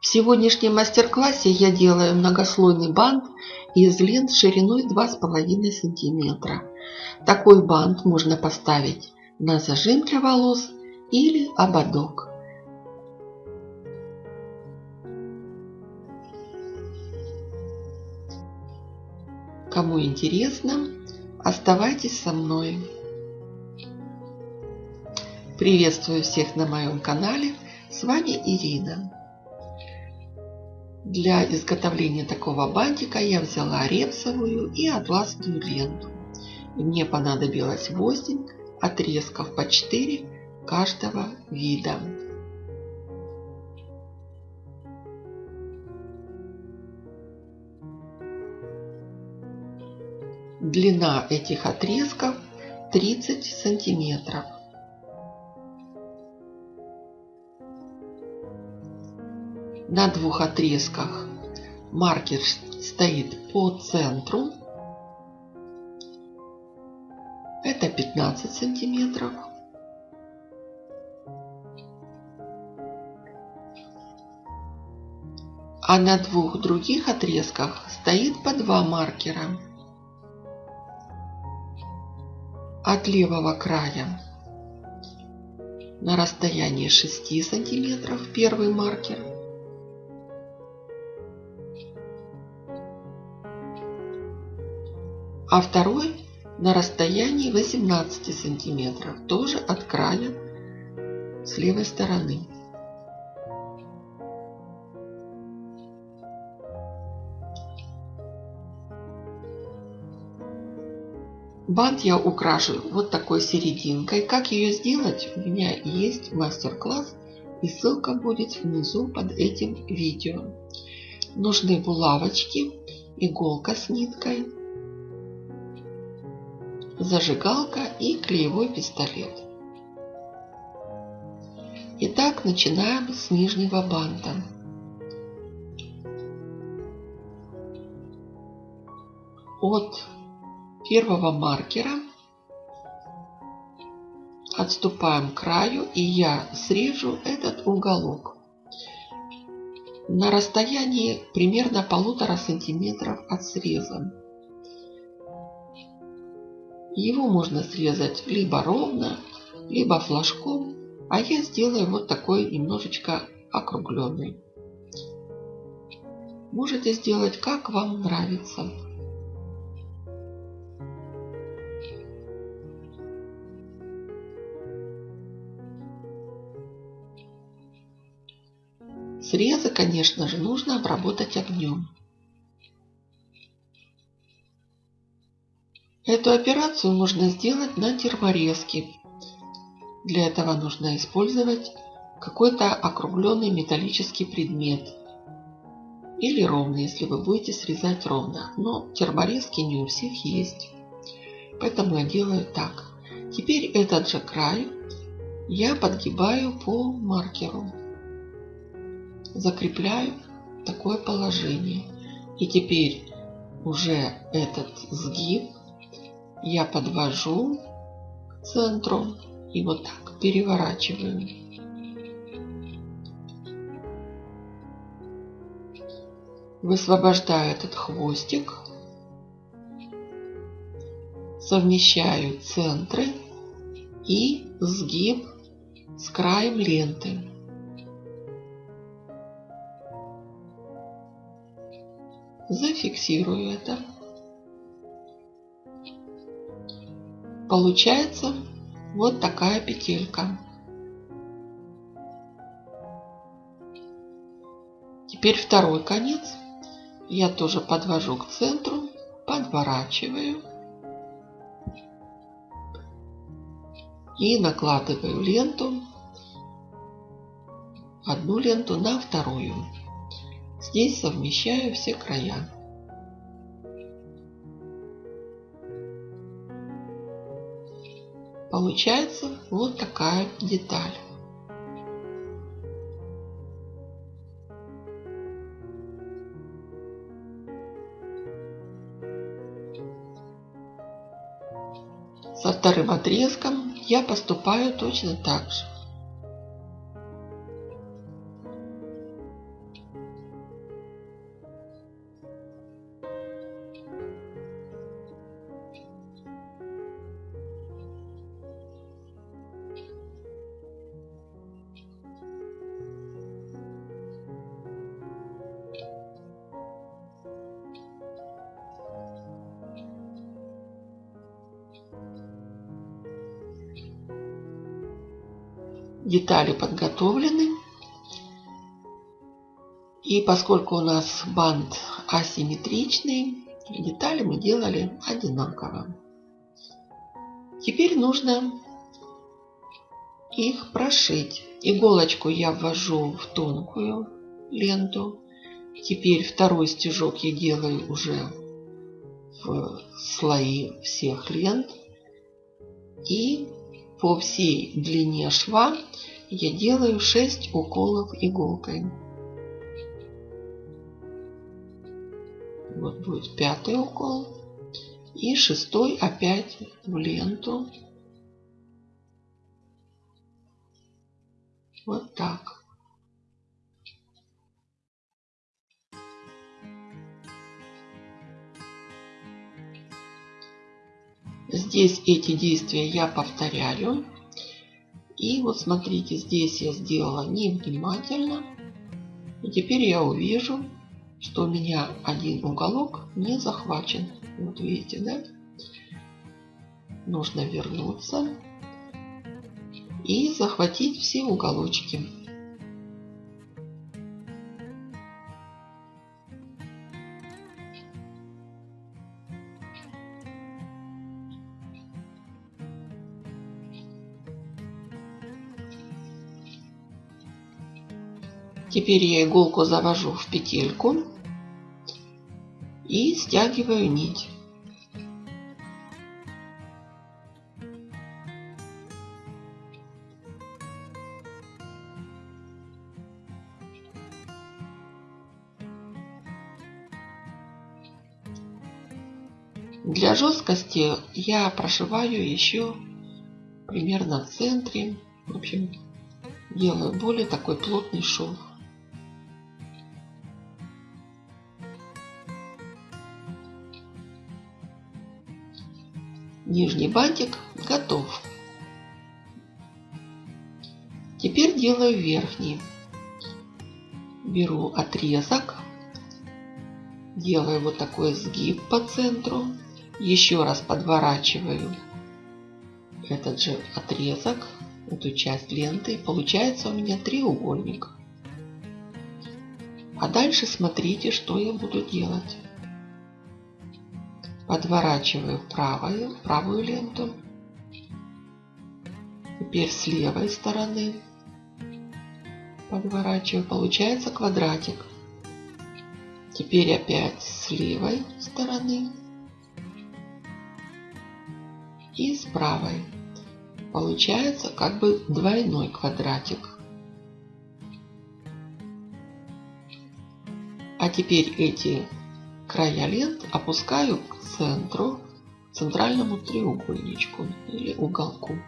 В сегодняшнем мастер-классе я делаю многослойный бант из лент шириной 2,5 см. Такой бант можно поставить на зажим для волос или ободок. Кому интересно, оставайтесь со мной. Приветствую всех на моем канале. С вами Ирина. Для изготовления такого бантика я взяла репсовую и атласную ленту. Мне понадобилось 8 отрезков по 4 каждого вида. Длина этих отрезков 30 сантиметров. На двух отрезках маркер стоит по центру. Это 15 сантиметров. А на двух других отрезках стоит по два маркера. От левого края на расстоянии 6 сантиметров первый маркер – а второй на расстоянии 18 сантиметров, тоже от края с левой стороны. Бант я украшу вот такой серединкой. Как ее сделать, у меня есть мастер-класс и ссылка будет внизу под этим видео. Нужны булавочки, иголка с ниткой, зажигалка и клеевой пистолет. Итак, начинаем с нижнего банта. От первого маркера отступаем к краю и я срежу этот уголок на расстоянии примерно полутора сантиметров от среза. Его можно срезать либо ровно, либо флажком, а я сделаю вот такой немножечко округленный. Можете сделать как вам нравится. Срезы, конечно же, нужно обработать огнем. Эту операцию можно сделать на терморезке. Для этого нужно использовать какой-то округленный металлический предмет. Или ровный, если вы будете срезать ровно. Но терморезки не у всех есть. Поэтому я делаю так. Теперь этот же край я подгибаю по маркеру. Закрепляю такое положение. И теперь уже этот сгиб я подвожу к центру и вот так переворачиваю. Высвобождаю этот хвостик, совмещаю центры и сгиб с краем ленты. Зафиксирую это. Получается вот такая петелька. Теперь второй конец я тоже подвожу к центру, подворачиваю и накладываю ленту, одну ленту на вторую. Здесь совмещаю все края. Получается вот такая деталь. Со вторым отрезком я поступаю точно так же. Детали подготовлены. И поскольку у нас бант асимметричный, детали мы делали одинаково. Теперь нужно их прошить. Иголочку я ввожу в тонкую ленту. Теперь второй стежок я делаю уже в слои всех лент. И по всей длине шва я делаю 6 уколов иголкой. Вот будет пятый укол. И шестой опять в ленту. Вот так. Здесь эти действия я повторяю. И вот смотрите, здесь я сделала невнимательно. И теперь я увижу, что у меня один уголок не захвачен. Вот видите, да? Нужно вернуться и захватить все уголочки. Теперь я иголку завожу в петельку и стягиваю нить. Для жесткости я прошиваю еще примерно в центре. В общем, делаю более такой плотный шов. Нижний бантик готов. Теперь делаю верхний. Беру отрезок, делаю вот такой сгиб по центру, еще раз подворачиваю этот же отрезок, эту часть ленты. Получается у меня треугольник. А дальше смотрите, что я буду делать подворачиваю правую, правую ленту. Теперь с левой стороны подворачиваю. Получается квадратик. Теперь опять с левой стороны и с правой. Получается как бы двойной квадратик. А теперь эти края лент опускаю к центру, центральному треугольничку или уголку.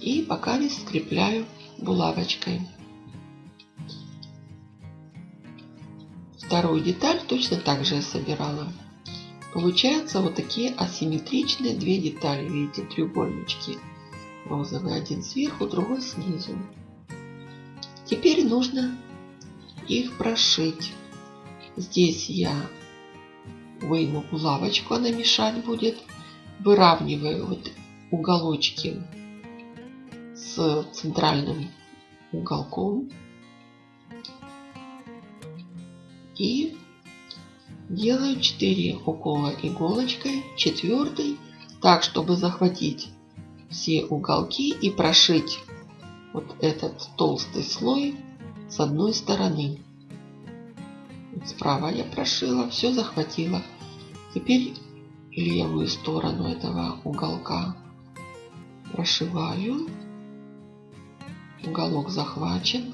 И пока не скрепляю булавочкой. Вторую деталь точно так же я собирала. Получается вот такие асимметричные две детали. Видите, треугольнички. Розовый один сверху, другой снизу. Теперь нужно их прошить. Здесь я выйму булавочку, она мешать будет. Выравниваю вот уголочки с центральным уголком. И делаю 4 укола иголочкой, четвертый, так, чтобы захватить все уголки и прошить вот этот толстый слой с одной стороны. Справа я прошила, все захватила. Теперь левую сторону этого уголка прошиваю. Уголок захвачен.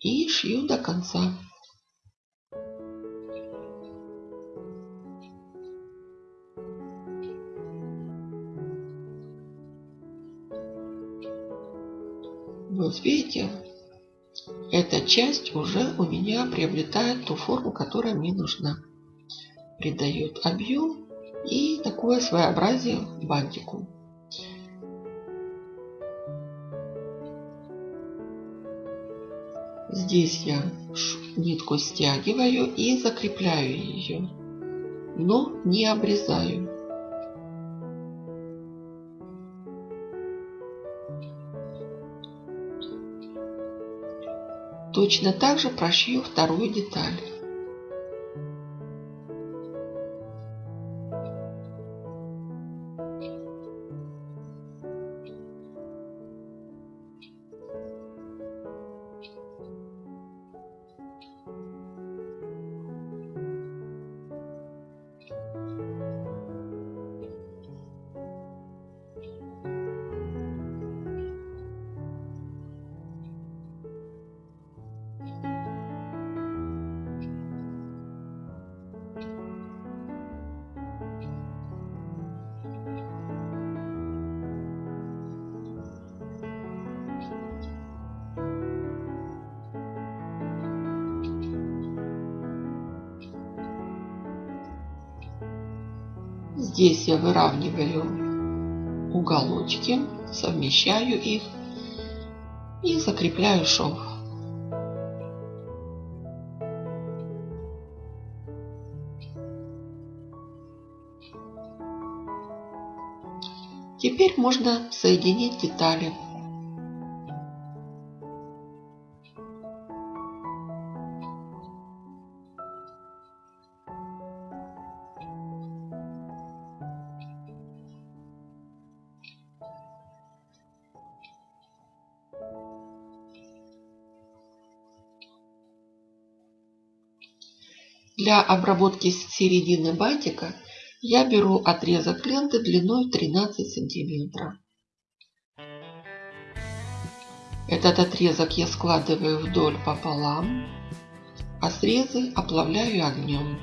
И шью до конца. Видите, эта часть уже у меня приобретает ту форму, которая мне нужна. Придает объем и такое своеобразие бантику. Здесь я нитку стягиваю и закрепляю ее, но не обрезаю. Точно так же прошью вторую деталь. Здесь я выравниваю уголочки, совмещаю их и закрепляю шов. Теперь можно соединить детали. Для обработки середины бантика я беру отрезок ленты длиной 13 сантиметров. Этот отрезок я складываю вдоль пополам, а срезы оплавляю огнем.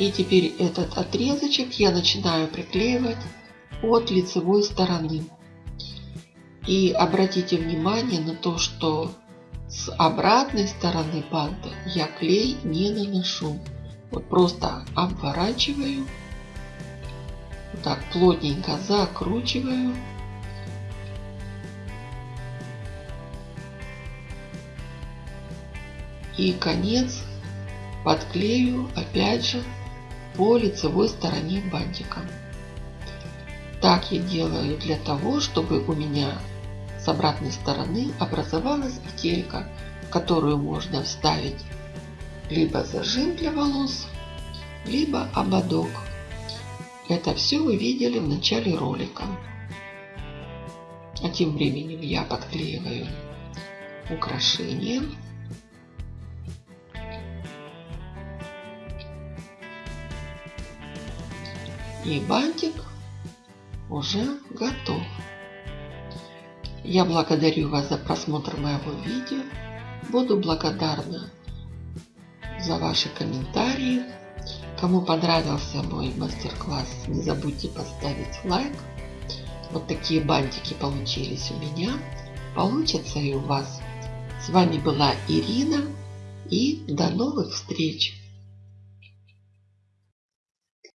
И теперь этот отрезочек я начинаю приклеивать от лицевой стороны. И обратите внимание на то, что с обратной стороны банта я клей не наношу. Вот просто обворачиваю, вот так плотненько закручиваю. И конец подклею опять же по лицевой стороне бантика. Так я делаю для того, чтобы у меня с обратной стороны образовалась петелька, которую можно вставить либо зажим для волос, либо ободок. Это все вы видели в начале ролика. А тем временем я подклеиваю украшение. И бантик уже готов. Я благодарю вас за просмотр моего видео. Буду благодарна за ваши комментарии. Кому понравился мой мастер-класс, не забудьте поставить лайк. Вот такие бантики получились у меня. Получатся и у вас. С вами была Ирина. И до новых встреч!